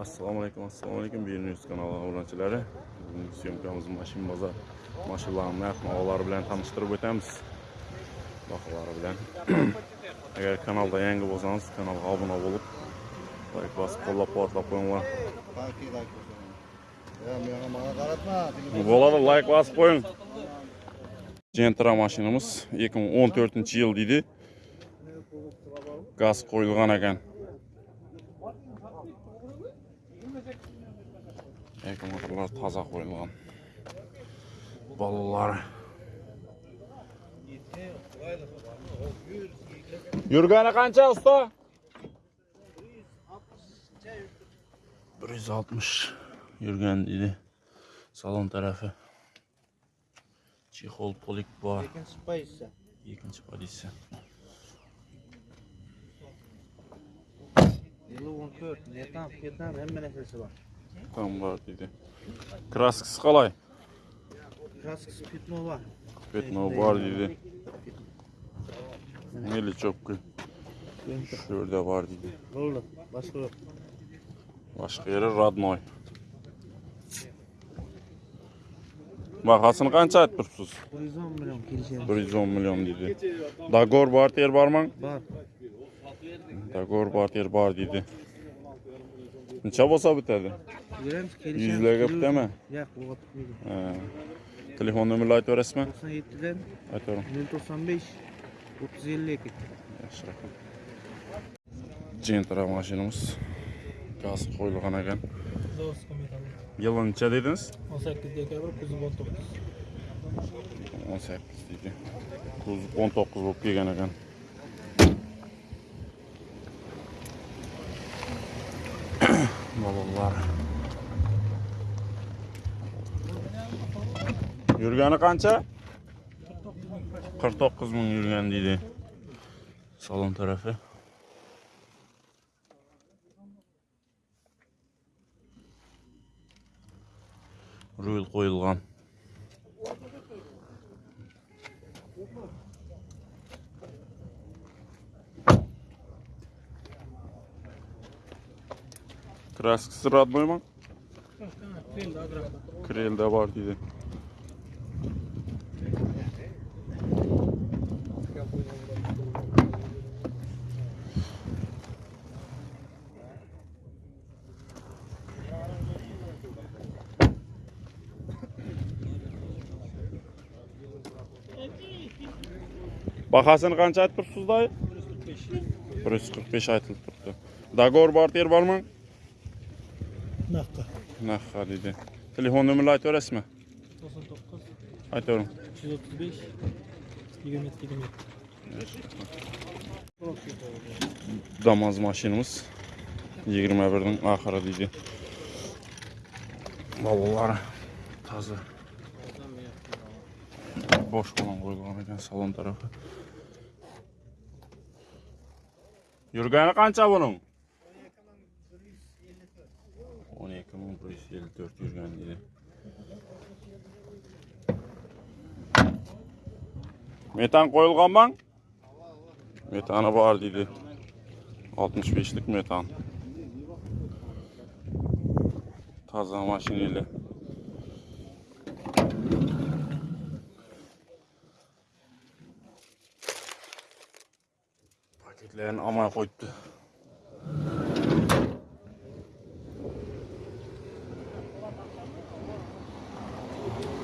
assalomu alaykum assalomu alaykum Birnews kanali obunachilari bugungi syomkamiz mashin bozor mashinalarni narx navolari bilan tanishtirib o'tamiz baholari bilan. Agar kanalda yangi bo'lsangiz kanalga obuna bo'lib layk bosib qo'llab quvvatlab qo'yinglar like qaratma. bo'ladi layk bosib qo'ying gentra mashinamiz 2014 yil deydi gaz qo'yilgan ekan аккуматорлар таза қойылған балалар Юргана қанша ұста 160 жүз дейді салон тарафы чехол полик бар екінші позиция екінші позиция бар таңба дейді краскасы қалай? Краскасы пятно бар пятно бар дейді мейлі жопкі шөлде бар дейді болды басқа жоқ. Башқа жері родной. Бағасын қанша айтып тұрсыз бір жүз он миллион дейді. Догор бартер бар ма? Бар. Догор бартер бар дейді. Нича боса бітеді? Жүреміз, келісеміз. Жүзлеге біте ме? Жоқ, оға бітмейді. Telefon nömrünü aytib berasizmi? 97dan aytaverin. 095 3052. Yaxshi raqam. Gentra mashinamiz. Gaz qo'yilgan ekan. Yili necha dedingiz? 18 dekabr 1919. 18 deydi. 1919 bo'lib kelgan ekan. балалар. Жүргені қанша? Қырық тоғыз мың жүрген дейді. Салон тарапы руль қойылған. Kraskasi роднойmi Keldi agrafda. krelda bor deydi bahosini qancha aytib turibsiz dayı 145. bir yuz qirq besh aytilib turibdi dagor bor ter bormi narx xaridi telefon nomerini aytasizmi? 99. to'qqiz aytavering uch yuz o'ttiz mashinamiz 21 ning oxiri deydi bobolari toza bosh falon qo'yilgan ekan salon tarafi yurgani qancha buning o'n ikki ming bir yuz ellik to'rt yurgan deydi metan qo'yilganmi metani bor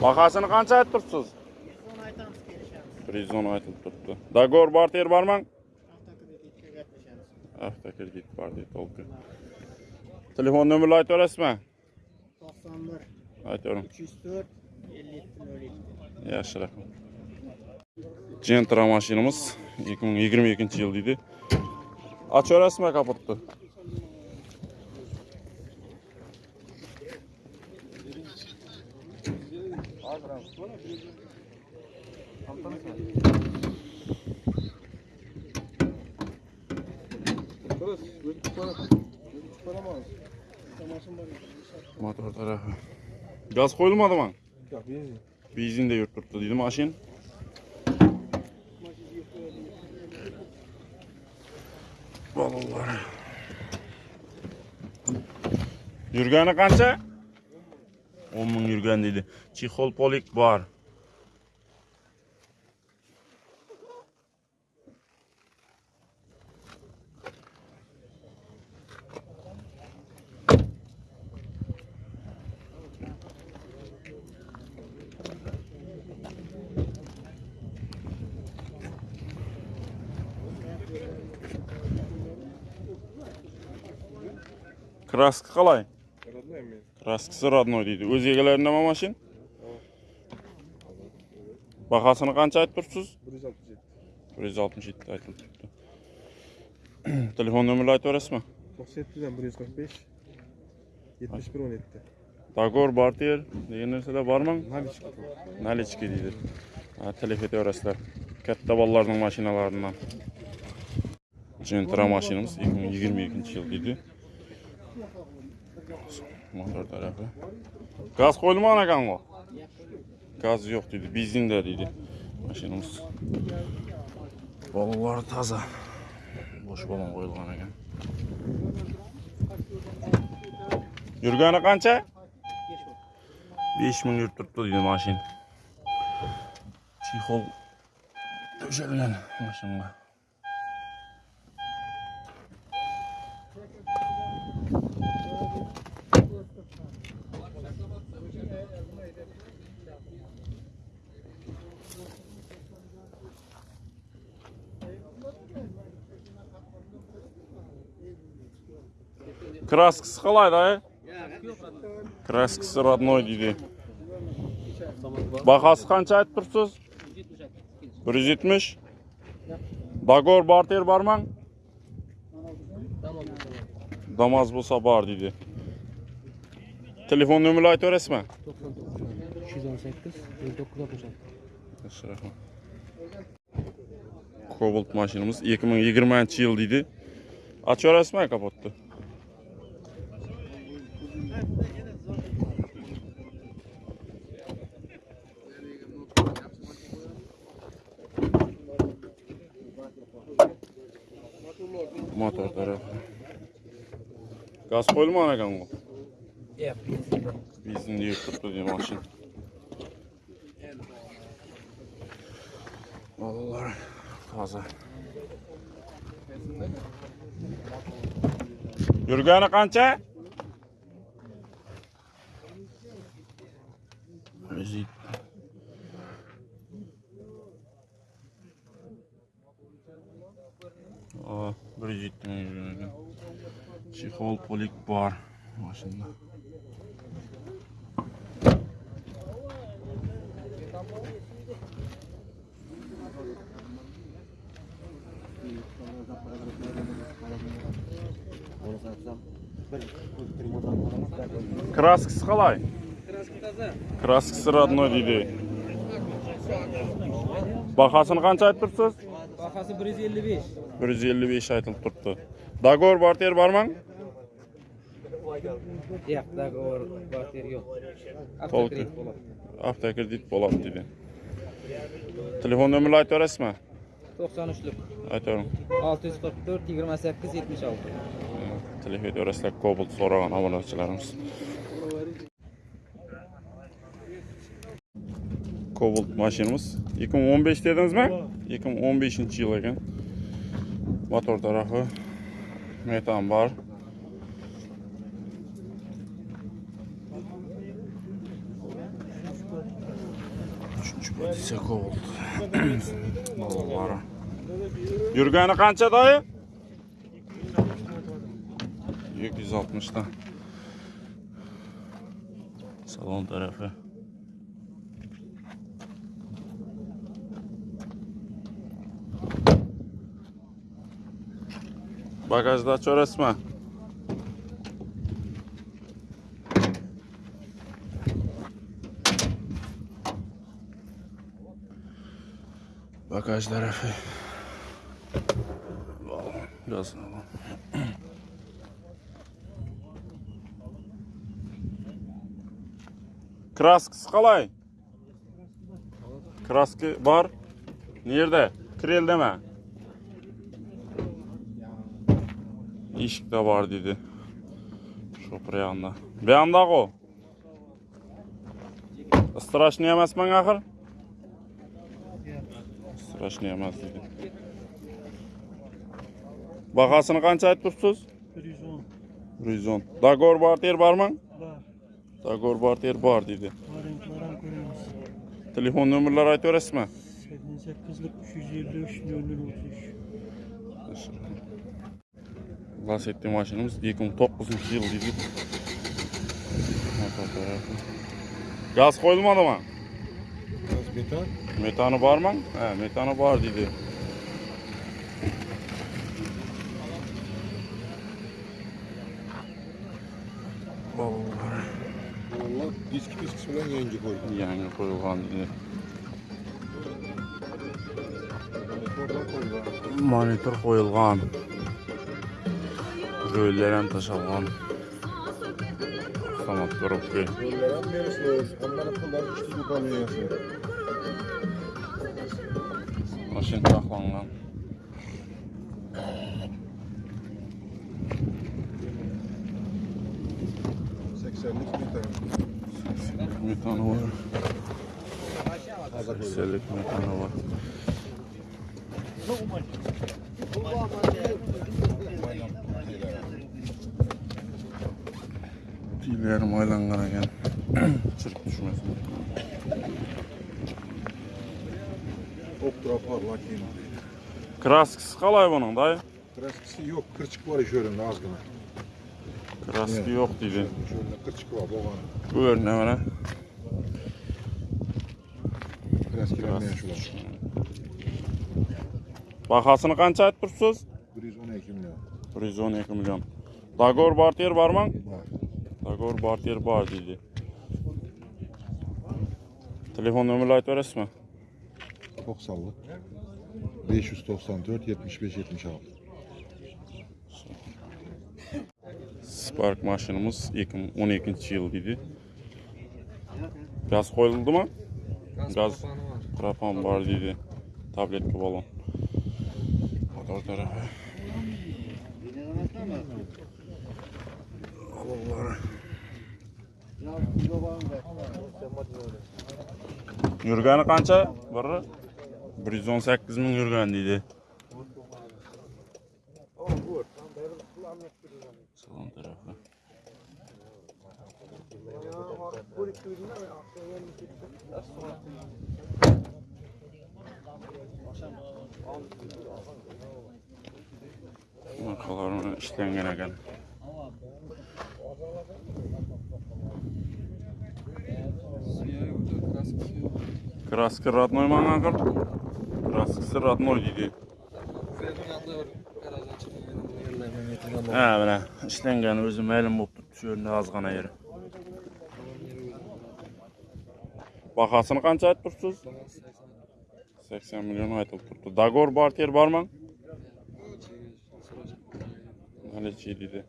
Бағасын қанша айтып тұрсыз? Призон айтамыз келешеміз. Призон айтып тұрды. Договор бар тер бар ма? Автокредит бар дейді толқы. Телефон нөмірі айтып аласыз ба? 91. Айтып орын. 304 57 Яхшы рахмет. Джентра машинамыз 2022 жыл дейді. Ачып аласыз ба капотты? Motor tarafı. Gaz qo'yilmadimi? Yo'q, benzin. Benzinda yurib turibdi deydi mashin. Bolalar. Yurgani qancha? 10 мың үрген дейді. Чихол полик бар. Краска халай. Раскысы родной дейді. Өз егелерінде ма машин? Бақасыны қанша айтып тұрсыз? 167. 167 айтып тұрды. Телефон нөмірі айтып өресі ма? 97-145. 71-17-ді. Дагор, Бартиер, деген нәрседе бар ма? Налички. Налички дейді. Телефет өресі. Кәтті баллардың машиналарынан. Джентра машинамыз 2022 жыл дейді. Motor tarafı. Gaz qo'yilmagan ekan bu. Gaz yo'q deydi, benzinda deydi mashinamiz. Bolalar toza. Bosh balon qo'yilgan ekan. Yurgani qancha? 5 ming yurib turibdi deydi mashin. Chexol to'shalgan mashinaga. Kraskisi qalay dayı? Kraskisi родной deydi. Bahası qancha aytib turibsiz? 170. Dagor barter barman? Damaz bo'lsa bor deydi. Telefon nomerini aytib berasizmi? 218 1966. Yaxshi rahmat. Cobalt mashinamiz 2020 yil deydi. Ochib berasizmi kapotni? Раскольма она кому? Yep. Bizim diye kutladığı maşın. Vallahi taze. Yurgani qancha? 100 170 ming Чехол полик бар. Машина. Краскасы қалай? Краскасы родной дейді бағасын қанша айтып тұрсыз? Бағасы 1,55 1,55 елу бес. Айтылып тұрыпты договор бартер бар маң? Yo'q, dogovor barter yo'q. Avtokredit bo'ladi. Avtokredit bo'ladi dedi. Telefon nomerini aytib berasizmi? 93'lük. Aytavering. 644 28 76. Telefon berasizlar Cobalt so'ragan obunachilarimiz. Cobalt mashinamiz 2015 dedingizmi? 2015 yil ekan. Motor tarafı metan bor. Pozitsiya Cobalt. Bolalar. Yurgani qancha doyi? 260 dan. Salon tarafı. Bagajda açarasma. bagaj tarafı biraz краскасы қалай краска бар Nerede? Kirel'de mi? İşik de var dedi. Şopur yanında. Bir. Страшный emas men axir. Başlayamaz dedi. Bakasını kaç ayet tutsunuz? 110. 110. Da gorbart var mı? Var. Da gorbart var dedi. Var, var. Telefon numaraları ait öğretsin mi? 78 353 033. Gaz ettiği maşinimiz 2009 yıl dedi. Gaz koyulmadı mı? Beton. Metanı var mı? He, metanı var dedi. Allah disk disk bilen yenge koydu. Yani koyulgan dedi. Monitor koyulgan. Rölleren taşalgan. Samat koropki. Yollara verirsiniz. Onların pulları üçlü yukarıya Maşin taklangan. Seksenlik beton. Metanı var. 80'lik metanı var. Tüylerim aylangan ekan. Çırık düşmesin. Optra parlak yine. Kraskisi qalay bunun dayı? Kraskisi yok. Kırçık var iş önünde az gına. Kraski yok dedi. Şöyle kırçık var boğan. Buyur ne var? Kraskilenmeyen şular. Bahasını qancha aytib turibsiz? 112 milyon. 112 milyon. Dagor Bartier barmı? Var. Dagor Bartier bar dedi. Telefon nömrələri aytib verəsizmi? 90'lık. 594 75 76. Spark maşinimiz 2012 yıl idi. Gaz koyuldu mu? Gaz propan var dedi. Tabletli balon. Motor tarafı. Balonlar. Yurgani qancha? Biri 118 ming yurgan deydi. Salon tarafı. Arkalarına işlengen ekan. Kraski родной mı Burası Sıratnoy dedi. Hə, mənə işdən gəlib özüm əlim olub düşüyəndə az qana yeri. Baxasını qança ayt dursunuz? 80 milyon aytılıb turdu. Dagor barter barmı? Hələ çiğdidir.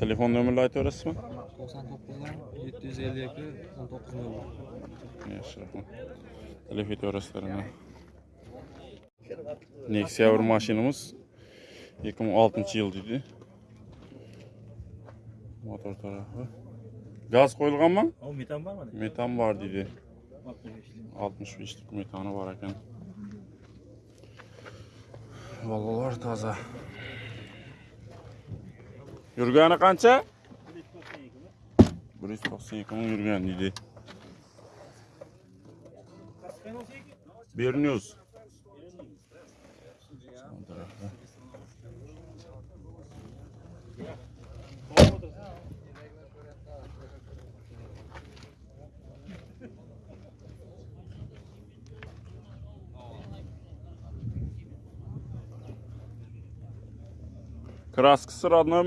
Telefon nömrəli ayt öyrəsiz mi? 99 752 19 Yaxşı. Yaxshi, rahmat. Telefon aytib Nexia bir mashinamiz 2006 yil deydi. Motor tarafı. Gaz qo'yilganmi? O metan var mı? Metan var deydi. 65'lik. 65'lik metanı var ekan. Bolalar toza. Yurgani qancha? 192 ming yurgan deydi. Bernius. Son tarafda. Kraskisi родной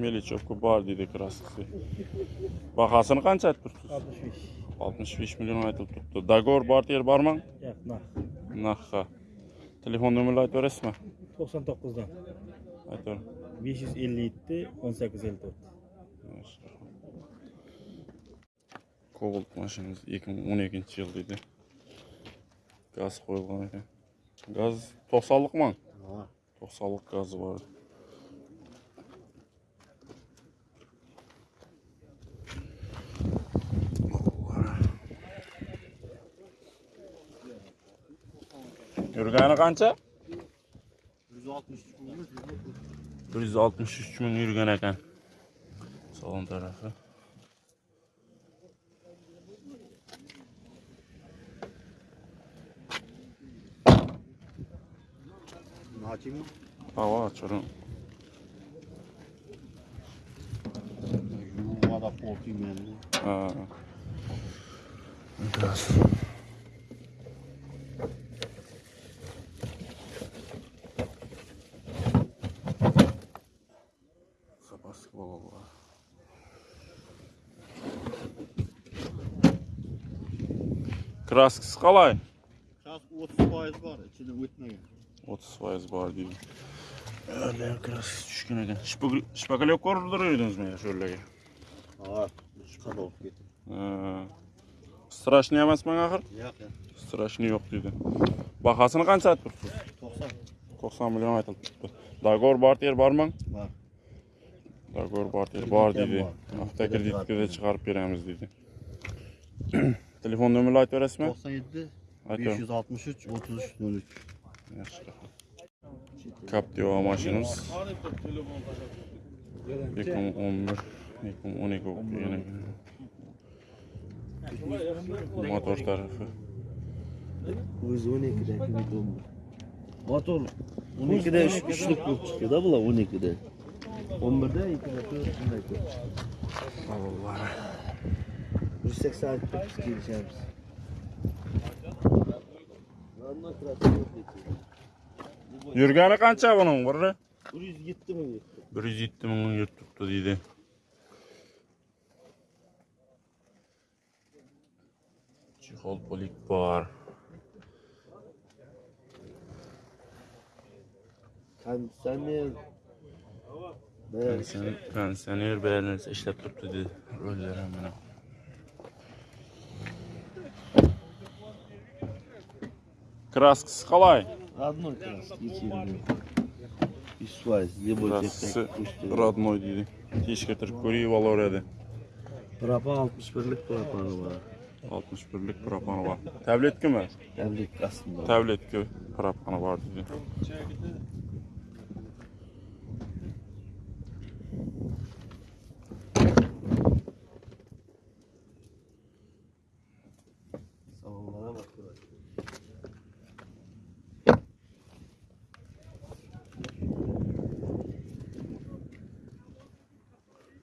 меличевка бар дейді краскасы бағасын қанша айтып тұрсыз? Алпыс беш. Миллион айтып тұрыпты. Договор бар дер бар ма? Нақа телефон нөмірін айтып бересіз ба тоқсан тоғыздан. Айтып бес жүз елу жеті он сегіз елу төрт. Кобалт машинамыз екі мың он екінші жыл дейді. Газ қойылған екен. Газ тоқсанлық ма. Тоқсанлық газы бар. Yurgani qancha? 163 ming yurgan ekan. Salon tarafi. Mı? Hava açıyorum. Yuvada korkayım yani. Ha. Biraz. краскасы қалай? Краска отыз пайыз бар ішінде өтмеген. Отыз пайыз бар дейді әлі краскасы түскен екен. Шпаклевка ұрдырып едіңіз міне шөлеге а шыққанда болып ә, страшный емес пе ақыр жоқ страшный жоқ дейді. Бағасын қанша айтып тұрсыз тоқсан. Тоқсан миллион айтылып тұрыпты договор бар тер бар ма? Бар. Договор бар тер бар дейді. Автокредитке де шығарып береміз дейді. Telefon nomerini aytib berasizmi? 97 Aytaman. 563 33 03. Yaxshi. Captiva mashinamiz 2011 2012 o'qigan Motor 12'dagi videom bu. Motor 12'de 3 üçlük bu çıkıyor da bular 12'de. 11'de 2'de 4 shunday ko'p. Havollari. 180 biz kelishamiz. Ondan krater Yurgani qancha buning biri? 107 mi? 107 ming turibdi deydi. Chexol polik bor. Konditsioner. Ne? Pensioner, pensioner beğenirse ishlab turibdi dedi. Roller ham mana. Краскасы қалай? Родной краскасы. Родной дейді. Родной кетіріп көрейіп алар еді. Пропал 61-лік пропаны бар. 61-лік пропаны бар. Тәблетке ме? Тәблетке астында. Тәблетке пропаны бар дейді.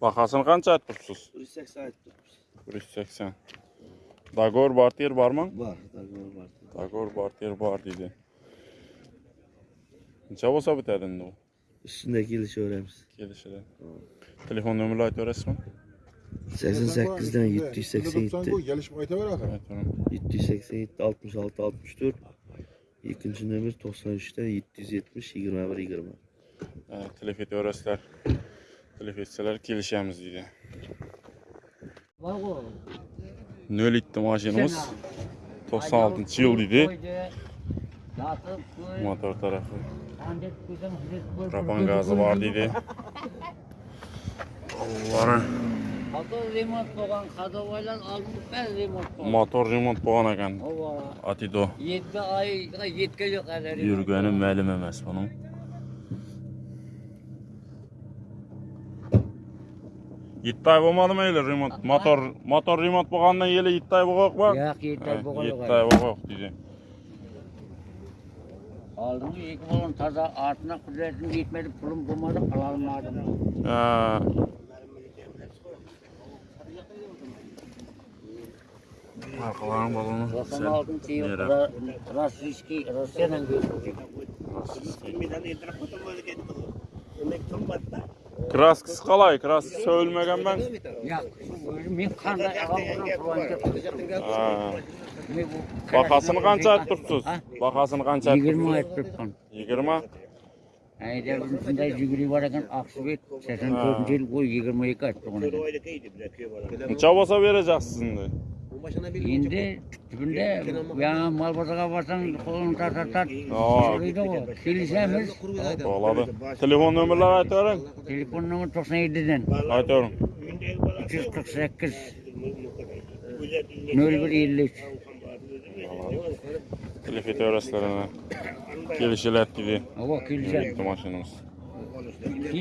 Bahasini qancha aytduribsiz? 380 aytduribsiz. 380. Dagor barter var Bor, dagor barter. Dagor barter bor dedi. Necha bo'lsa bitadi endi geliş öğrenmiş. Geliş Kelishadi. Telefon nomerini aytib berasizmi? 88 dan 787. Kelishib aytaveradi. Aytaman. 787 66 64 ikkinchi nomer 93 da 770 21 20. Telefon etib Telef etsalar kelishamiz deydi. 07 mashinamiz 96 yil deydi. Motor tarafı. Propan gazı var deydi. Allah'ım. Motor remont bo'lgan qadovoylar oldin bari remont bo'lgan. Motor remont bo'lgan ekan. Atido. 7 oyga yetkazib qadar. Yurgani ma'lum emas buning. иттай болмады ма или ремонт мотор мотор ремонт болғаннан еле иттай болғақ па жоқ иттай э, болған иттай дейді алдыңғы екі балам таза артына құдіретім жетмеді пұлым болмады қала алмадым. Э, қаланың баланы тоқсан алтыншы российский россиядан краскасы қалай краскасы сөйлмеген бе? мен қандай бағасын қанша айтып тұрсыз бағасын қанша жиырма айтып 20 жиырма әйдәуіршіндай жүгіре бар екен сексен төртінші ғой жиырма екі айтып тұрған қанша болса бере Oqsubet 84 yil bo'yi 22 aytib turgan ekan. Necha bo'lsa berajaksiz endi? Endi tüpünde ya mal bazaga barsan kolunu tar tar. Aa. Söyleydi o. Kelişemiz. Bo'ladi. Telefon nomerlari aytavering. Telefon nomeri 97'den. Aytavering. 348 0153. Telefon. Kelishiladi dedi. Hava kelişemiz. Bitta mashinamiz.